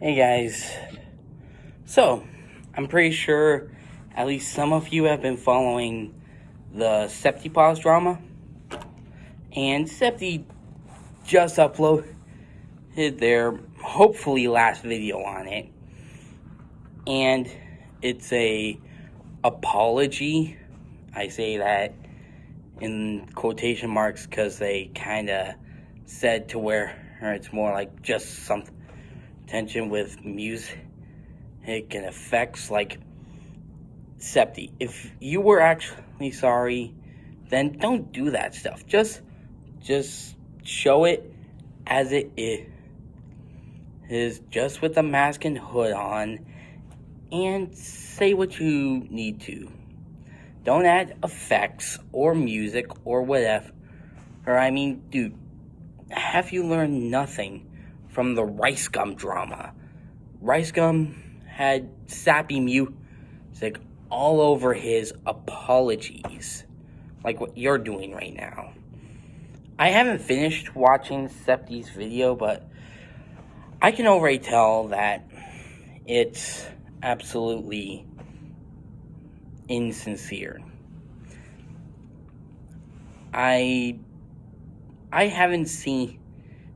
Hey guys. So, I'm pretty sure at least some of you have been following the Septipause drama. And Septi just uploaded their hopefully last video on it. And it's a apology. I say that in quotation marks because they kind of said to where it's more like just some tension with music and effects like Septi. If you were actually sorry, then don't do that stuff. Just just show it as it is just with the mask and hood on and say what you need to. Don't add effects or music or whatever. Or I mean, dude, have you learned nothing from the Rice Gum drama? Rice Gum had sappy music all over his apologies, like what you're doing right now. I haven't finished watching Septi's video, but I can already tell that it's absolutely insincere. I I haven't seen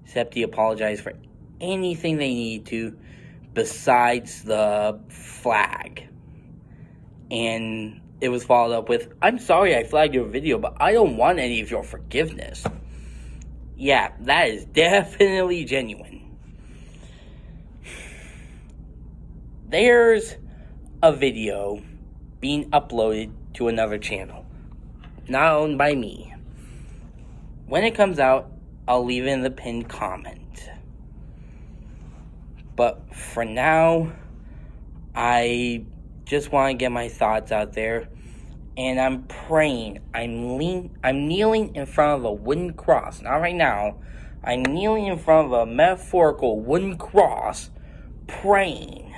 Septi apologize for anything they need to besides the flag. And it was followed up with, I'm sorry I flagged your video, but I don't want any of your forgiveness. Yeah, that is definitely genuine. There's a video being uploaded to another channel, not owned by me. When it comes out, I'll leave it in the pinned comment. But for now, I just want to get my thoughts out there. And I'm praying. I'm lean, I'm kneeling in front of a wooden cross. Not right now. I'm kneeling in front of a metaphorical wooden cross, praying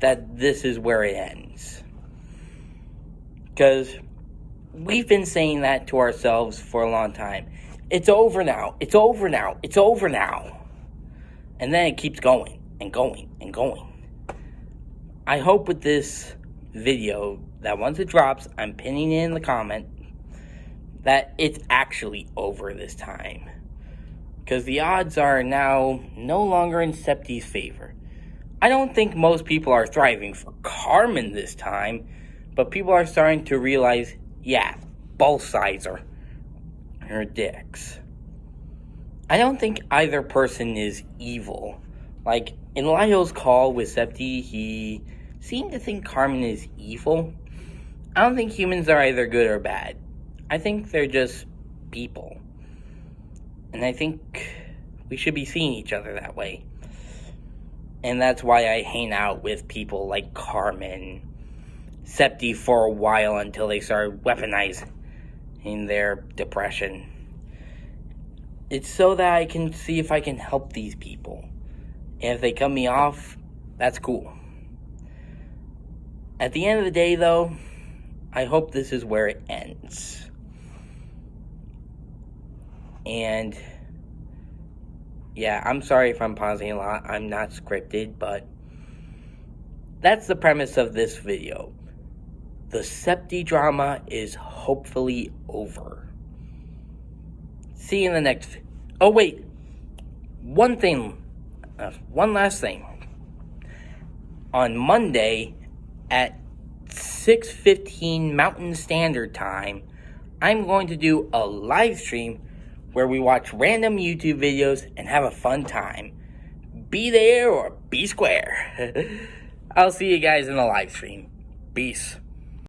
that this is where it ends. Because we've been saying that to ourselves for a long time. It's over now. It's over now. It's over now. And then it keeps going and going and going. I hope with this video that once it drops, I'm pinning it in the comment that it's actually over this time. Because the odds are now no longer in Septi's favor. I don't think most people are thriving for Carmen this time, but people are starting to realize, yeah, both sides are her dicks. I don't think either person is evil. Like, in Lionel's call with Septi, he seemed to think Carmen is evil. I don't think humans are either good or bad. I think they're just people. And I think we should be seeing each other that way. And that's why I hang out with people like Carmen, Septi for a while until they started weaponizing their depression. It's so that I can see if I can help these people. And if they cut me off, that's cool. At the end of the day, though, I hope this is where it ends. And yeah, I'm sorry if I'm pausing a lot. I'm not scripted, but that's the premise of this video. The Septi drama is hopefully over. See you in the next. Oh, wait. One thing uh, one last thing. On Monday at 6.15 Mountain Standard Time, I'm going to do a live stream where we watch random YouTube videos and have a fun time. Be there or be square. I'll see you guys in the live stream. Peace.